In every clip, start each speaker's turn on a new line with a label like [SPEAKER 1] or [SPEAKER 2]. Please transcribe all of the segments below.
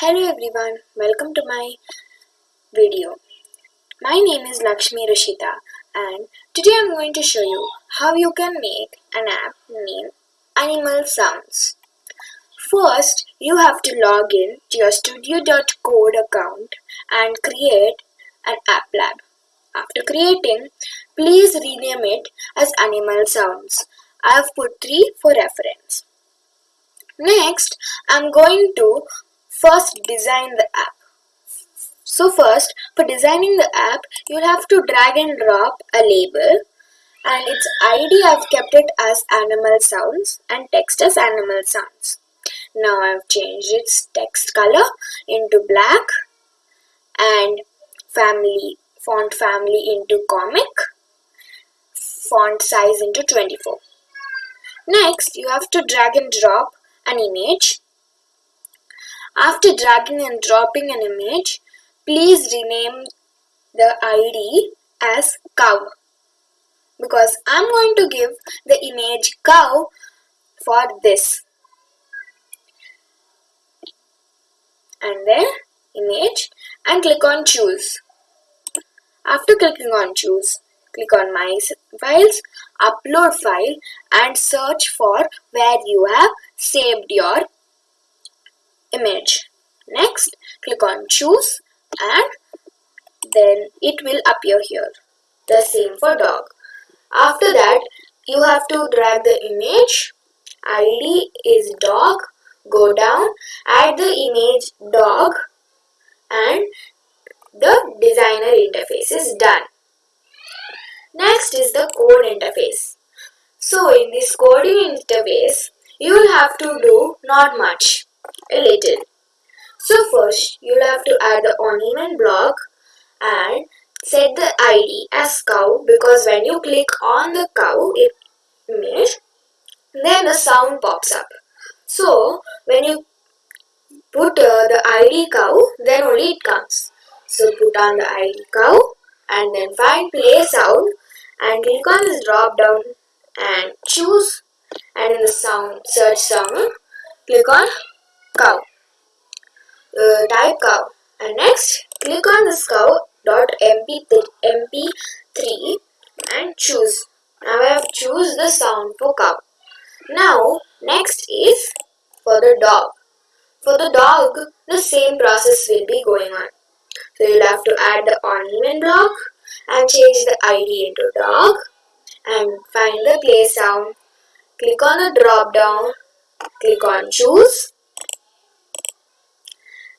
[SPEAKER 1] Hello everyone, welcome to my video. My name is Lakshmi Rashita and today I'm going to show you how you can make an app named Animal Sounds. First, you have to log in to your studio.code account and create an app lab. After creating, please rename it as Animal Sounds. I have put 3 for reference. Next, I'm going to first design the app. So first, for designing the app, you'll have to drag and drop a label and its ID I've kept it as animal sounds and text as animal sounds. Now I've changed its text color into black and family font family into comic font size into 24. Next, you have to drag and drop an image after dragging and dropping an image, please rename the ID as cow. Because I'm going to give the image cow for this. And then image and click on choose. After clicking on choose click on my files upload file and search for where you have saved your image. Next, click on choose and then it will appear here. The same for dog. After that, you have to drag the image. ID is dog. Go down, add the image dog and the designer interface is done. Next is the code interface. So in this coding interface, you will have to do not much little. So first you'll have to add the onEvent block and set the ID as cow because when you click on the cow image then a sound pops up. So when you put uh, the ID cow then only it comes. So put on the ID cow and then find play sound and click on this drop down and choose and in the sound search sound click on cow. Uh, type cow and next click on this cow dot mp3 and choose. Now I have choose the sound for cow. Now next is for the dog. For the dog the same process will be going on. So you'll have to add the onEvent block and change the ID into dog and find the play sound. Click on the drop down, click on choose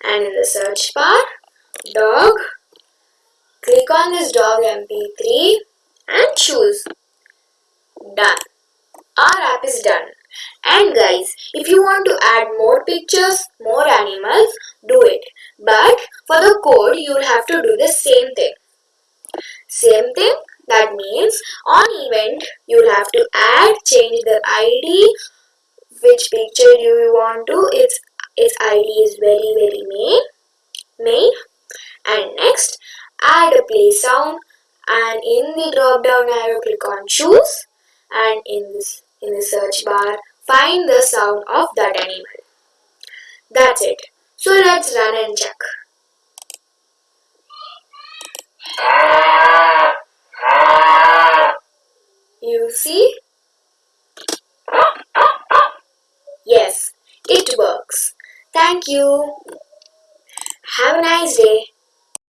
[SPEAKER 1] and in the search bar. Dog. Click on this dog mp3 and choose. Done. Our app is done. And guys if you want to add more pictures more animals do it. But for the code you will have to do the same thing. Same thing that means on event you will have to add change the id which picture you want to it's its id is very very main main. And next add a play sound. And in the drop down arrow click on choose. And in this in the search bar find the sound of that animal. That's it. So let's run and check. You see Thank you. Have a nice day.